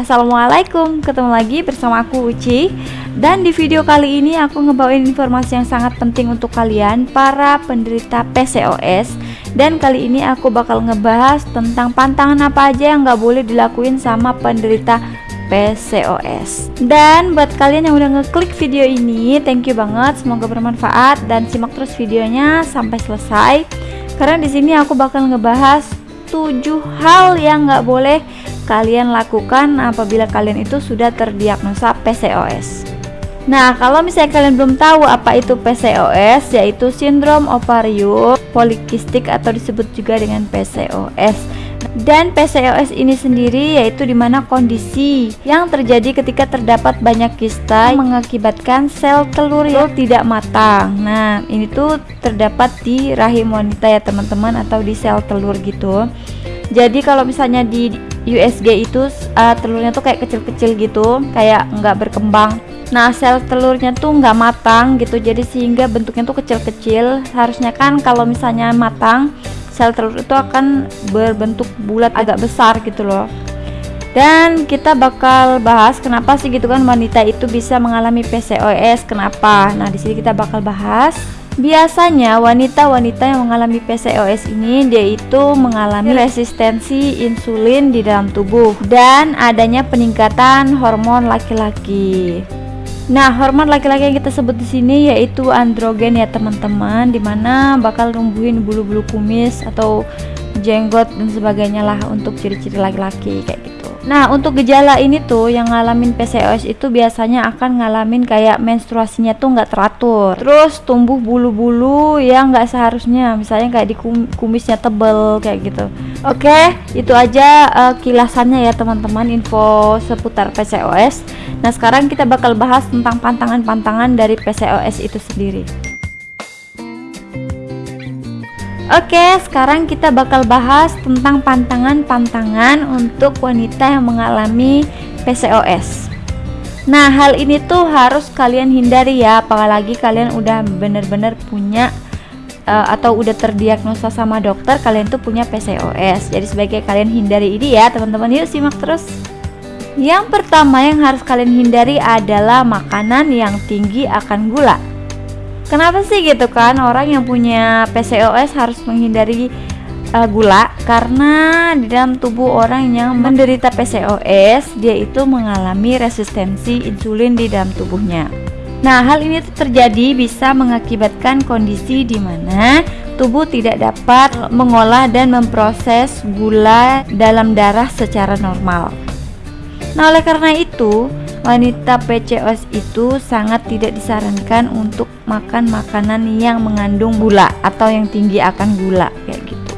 Assalamualaikum. Ketemu lagi bersama aku Uci. Dan di video kali ini aku ngebawain informasi yang sangat penting untuk kalian Para penderita PCOS Dan kali ini aku bakal ngebahas tentang pantangan apa aja yang gak boleh dilakuin sama penderita PCOS Dan buat kalian yang udah ngeklik video ini Thank you banget, semoga bermanfaat Dan simak terus videonya sampai selesai. Karena di sini aku bakal ngebahas 7 hal yang gak boleh kalian lakukan apabila kalian itu sudah terdiagnosa PCOS. Nah, kalau misalnya kalian belum tahu apa itu PCOS, yaitu sindrom ovarium polikistik atau disebut juga dengan PCOS. Dan PCOS ini sendiri yaitu di mana kondisi yang terjadi ketika terdapat banyak kista mengakibatkan sel telur yang tidak matang. Nah, ini tuh terdapat di rahim wanita ya teman-teman atau di sel telur gitu. Jadi kalau misalnya di USG itu uh, telurnya tuh kayak kecil-kecil gitu kayak nggak berkembang. Nah sel telurnya tuh nggak matang gitu jadi sehingga bentuknya tuh kecil-kecil. Harusnya kan kalau misalnya matang sel telur itu akan berbentuk bulat agak besar gitu loh. Dan kita bakal bahas kenapa sih gitu kan wanita itu bisa mengalami PCOS kenapa. Nah di sini kita bakal bahas Biasanya wanita-wanita yang mengalami PCOS ini dia itu mengalami resistensi insulin di dalam tubuh dan adanya peningkatan hormon laki-laki. Nah, hormon laki-laki yang kita sebut di sini yaitu androgen ya teman-teman, di mana bakal numbuhin bulu-bulu kumis atau jenggot dan sebagainya lah untuk ciri-ciri laki-laki kayak gitu. Nah untuk gejala ini tuh yang ngalamin PCOS itu biasanya akan ngalamin kayak menstruasinya tuh nggak teratur. Terus tumbuh bulu-bulu yang nggak seharusnya misalnya kayak di kumisnya tebel kayak gitu. Oke itu aja uh, kilasannya ya teman-teman info seputar PCOS Nah sekarang kita bakal bahas tentang pantangan-pantangan dari PCOS itu sendiri Oke, sekarang kita bakal bahas tentang pantangan-pantangan untuk wanita yang mengalami PCOS. Nah, hal ini tuh harus kalian hindari ya, apalagi kalian udah bener-bener punya uh, atau udah terdiagnosa sama dokter kalian tuh punya PCOS. Jadi sebaiknya kalian hindari ini ya, teman-teman. Yuk simak terus. Yang pertama yang harus kalian hindari adalah makanan yang tinggi akan gula. Kenapa sih gitu kan orang yang punya PCOS harus menghindari uh, gula karena di dalam tubuh orang yang menderita PCOS dia itu mengalami resistensi insulin di dalam tubuhnya. Nah, hal ini terjadi bisa mengakibatkan kondisi di mana tubuh tidak dapat mengolah dan memproses gula dalam darah secara normal. Nah, oleh karena itu, wanita PCOS itu sangat tidak disarankan untuk makan makanan yang mengandung gula atau yang tinggi akan gula kayak gitu.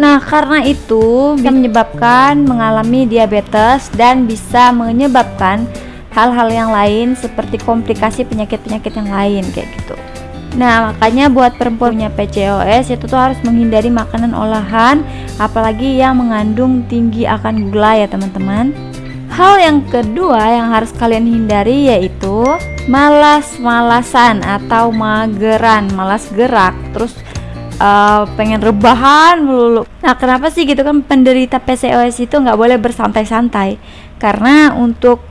Nah, karena itu bisa menyebabkan mengalami diabetes dan bisa menyebabkan hal-hal yang lain seperti komplikasi penyakit-penyakit yang lain kayak gitu. Nah, makanya buat perempuan punya PCOS itu tuh harus menghindari makanan olahan apalagi yang mengandung tinggi akan gula ya, teman-teman. Hal yang kedua yang harus kalian hindari yaitu malas-malasan atau mageran, malas gerak, terus uh, pengen rebahan melulu. Nah, kenapa sih gitu kan penderita PCOS itu nggak boleh bersantai-santai? Karena untuk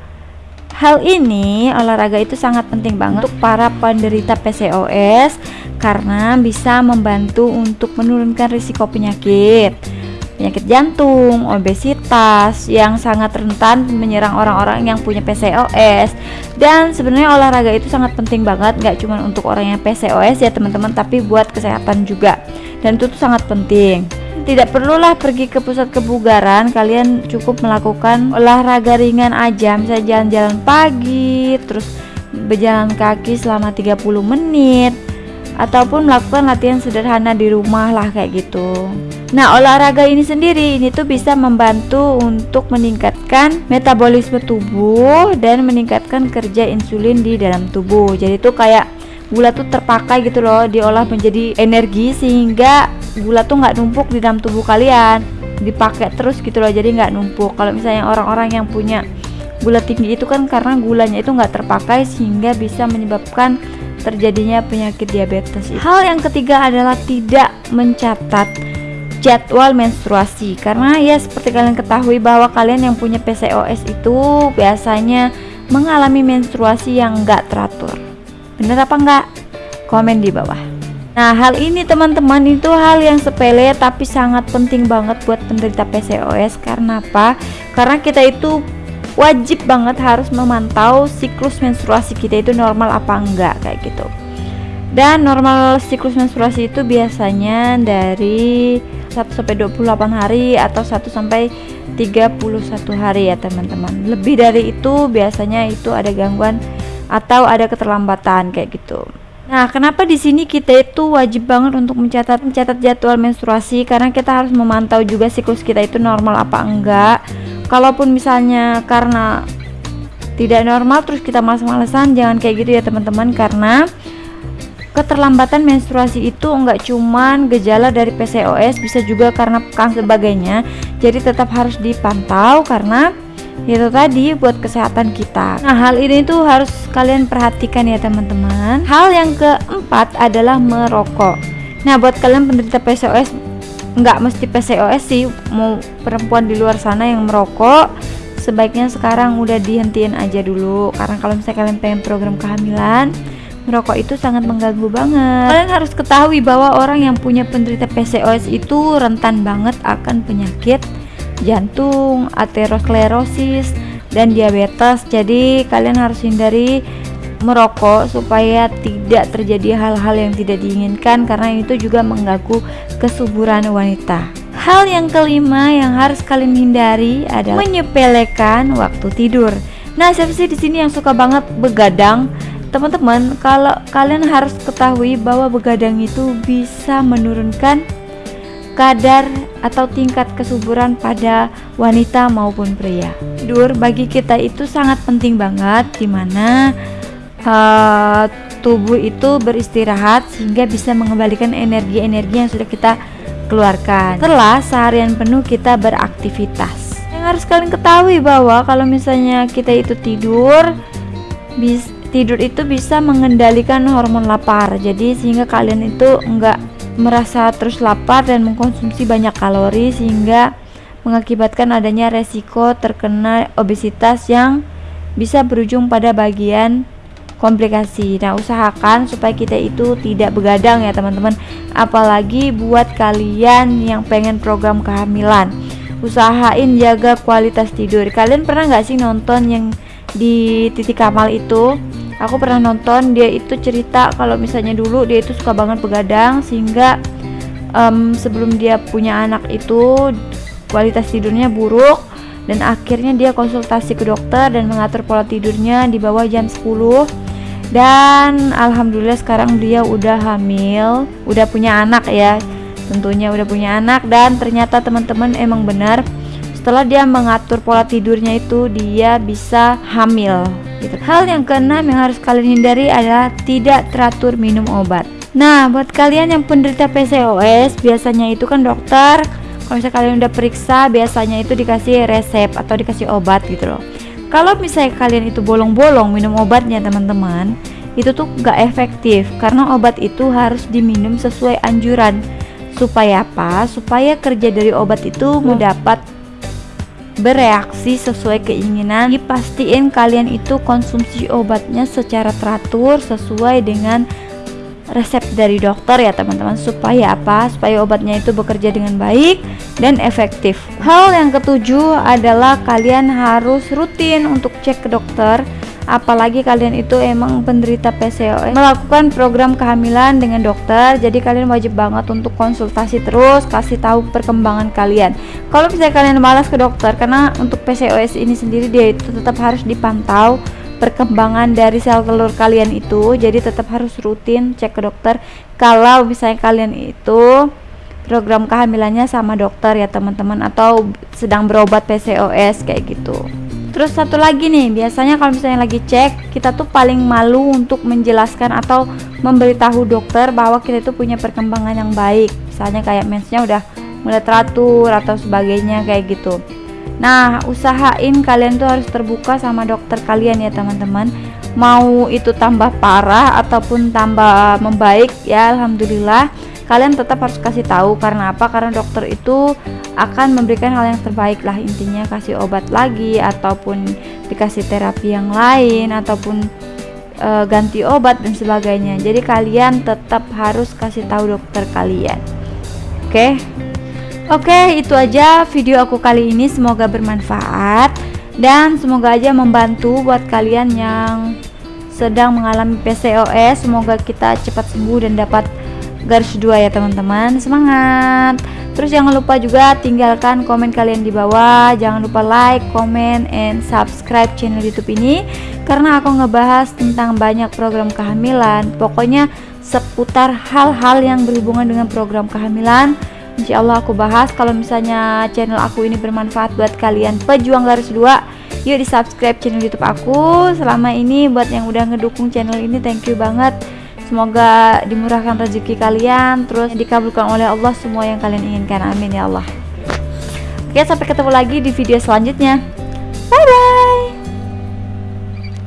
hal ini olahraga itu sangat penting banget untuk para penderita PCOS karena bisa membantu untuk menurunkan risiko penyakit penyakit jantung, obesitas yang sangat rentan menyerang orang-orang yang punya PCOS. Dan sebenarnya olahraga itu sangat penting banget, nggak cuma untuk orang yang PCOS ya teman-teman, tapi buat kesehatan juga. Dan itu tuh sangat penting. Tidak perlulah pergi ke pusat kebugaran, kalian cukup melakukan olahraga ringan aja, misalnya jalan-jalan pagi, terus berjalan kaki selama 30 menit ataupun melakukan latihan sederhana di rumah lah kayak gitu. Nah, olahraga ini sendiri ini tuh bisa membantu untuk meningkatkan metabolisme tubuh dan meningkatkan kerja insulin di dalam tubuh. Jadi tuh kayak gula tuh terpakai gitu loh, diolah menjadi energi sehingga gula tuh nggak numpuk di dalam tubuh kalian, dipakai terus gitu loh, jadi nggak numpuk. Kalau misalnya orang-orang yang punya gula tinggi itu kan karena gulanya itu nggak terpakai sehingga bisa menyebabkan terjadinya penyakit diabetes. Hal yang ketiga adalah tidak mencatat jadwal menstruasi. Karena ya seperti kalian ketahui bahwa kalian yang punya PCOS itu biasanya mengalami menstruasi yang enggak teratur. Bener apa enggak? komen di bawah. Nah hal ini teman-teman itu hal yang sepele tapi sangat penting banget buat penderita PCOS karena apa? karena kita itu wajib banget harus memantau siklus menstruasi kita itu normal apa enggak kayak gitu dan normal siklus menstruasi itu biasanya dari 1 sampai 28 hari atau 1 sampai 31 hari ya teman-teman. Lebih dari itu biasanya itu ada gangguan atau ada keterlambatan kayak gitu. Nah, kenapa di sini kita itu wajib banget untuk mencatat mencatat jadwal menstruasi? Karena kita harus memantau juga siklus kita itu normal apa enggak. Kalaupun misalnya karena tidak normal terus kita males-malesan jangan kayak gitu ya teman-teman. Karena keterlambatan menstruasi itu enggak cuman gejala dari PCOS bisa juga karena pekan sebagainya. Jadi tetap harus dipantau karena itu tadi buat kesehatan kita. Nah hal ini tuh harus kalian perhatikan ya teman-teman. Hal yang keempat adalah merokok. Nah buat kalian penderita PCOS enggak mesti PCOS sih. Mau perempuan di luar sana yang merokok sebaiknya sekarang udah dihentiin aja dulu. Karena kalau misalnya kalian pengen program kehamilan merokok itu sangat mengganggu banget. Kalian harus ketahui bahwa orang yang punya penderita PCOS itu rentan banget akan penyakit jantung, aterosklerosis, dan diabetes. Jadi kalian harus hindari merokok supaya tidak terjadi hal-hal yang tidak diinginkan karena itu juga mengganggu kesuburan wanita. Hal yang kelima yang harus kalian hindari adalah menyepelekan waktu tidur. Nah, siapa sih di sini yang suka banget begadang? Teman-teman kalau kalian harus ketahui bahwa begadang itu bisa menurunkan kadar atau tingkat kesuburan pada wanita maupun pria. Tidur bagi kita itu sangat penting banget di mana uh, tubuh itu beristirahat sehingga bisa mengembalikan energi-energi yang sudah kita keluarkan setelah seharian penuh kita beraktivitas. Yang harus kalian ketahui bahwa kalau misalnya kita itu tidur bisa tidur itu bisa mengendalikan hormon lapar jadi sehingga kalian itu enggak merasa terus lapar dan mengkonsumsi banyak kalori sehingga mengakibatkan adanya resiko terkena obesitas yang bisa berujung pada bagian komplikasi. Nah, usahakan supaya kita itu tidak begadang ya, teman-teman. Apalagi buat kalian yang pengen program kehamilan. Usahain jaga kualitas tidur. Kalian pernah nggak sih nonton yang di titik kamal itu? Aku pernah nonton dia itu cerita kalau misalnya dulu dia itu suka banget begadang sehingga um, sebelum dia punya anak itu kualitas tidurnya buruk dan akhirnya dia konsultasi ke dokter dan mengatur pola tidurnya di bawah jam 10 dan alhamdulillah sekarang dia udah hamil udah punya anak ya tentunya udah punya anak dan ternyata teman-teman emang benar setelah dia mengatur pola tidurnya itu dia bisa hamil. Hal yang keenam yang harus kalian hindari adalah tidak teratur minum obat. Nah, buat kalian yang penderita PCOS, biasanya itu kan dokter kalau misalnya kalian udah periksa, biasanya itu dikasih resep atau dikasih obat gitu loh. Kalau misalnya kalian itu bolong-bolong minum obatnya teman-teman, itu tuh gak efektif karena obat itu harus diminum sesuai anjuran. Supaya apa? Supaya kerja dari obat itu mendapat bereaksi sesuai keinginan dipastiin kalian itu konsumsi obatnya secara teratur sesuai dengan resep dari dokter ya teman-teman. Supaya apa? Supaya obatnya itu bekerja dengan baik dan efektif. Hal yang ketujuh adalah kalian harus rutin untuk cek ke dokter apalagi kalian itu emang penderita PCOS melakukan program kehamilan dengan dokter jadi kalian wajib banget untuk konsultasi terus kasih tahu perkembangan kalian. Kalau misalnya kalian malas ke dokter karena untuk PCOS ini sendiri dia itu tetap harus dipantau perkembangan dari sel telur kalian itu. Jadi tetap harus rutin cek ke dokter. Kalau misalnya kalian itu program kehamilannya sama dokter ya teman-teman atau sedang berobat PCOS kayak gitu Terus satu lagi nih, biasanya kalau misalnya lagi cek, kita tuh paling malu untuk menjelaskan atau memberitahu dokter bahwa kita itu punya perkembangan yang baik. Misalnya kayak mensnya udah mulai teratur atau sebagainya kayak gitu. Nah, usahain kalian tuh harus terbuka sama dokter kalian ya teman-teman. Mau itu tambah parah ataupun tambah membaik ya alhamdulillah kalian tetap harus kasih tahu karena apa? Karena dokter itu akan memberikan hal yang terbaik lah. Intinya kasih obat lagi ataupun dikasih terapi yang lain ataupun e, ganti obat dan sebagainya. Jadi kalian tetap harus kasih tahu dokter kalian. Oke? Okay? oke okay, itu aja video aku kali ini. Semoga bermanfaat dan semoga aja membantu buat kalian yang sedang mengalami PCOS semoga kita cepat sembuh dan dapat garis dua ya teman-teman. Semangat. Terus jangan lupa juga tinggalkan komen kalian di bawah. Jangan lupa like comment and subscribe channel youtube ini. Karena aku ngebahas tentang banyak program kehamilan. Pokoknya seputar hal-hal yang berhubungan dengan program kehamilan. Insya Allah aku bahas. Kalau misalnya channel aku ini bermanfaat buat kalian pejuang garis dua yuk di subscribe channel youtube aku. Selama ini buat yang udah ngedukung channel ini thank you banget Semoga dimurahkan rezeki kalian Terus dikabulkan oleh Allah semua yang kalian inginkan. Amin ya Allah. Oke sampai ketemu lagi di video selanjutnya. Bye bye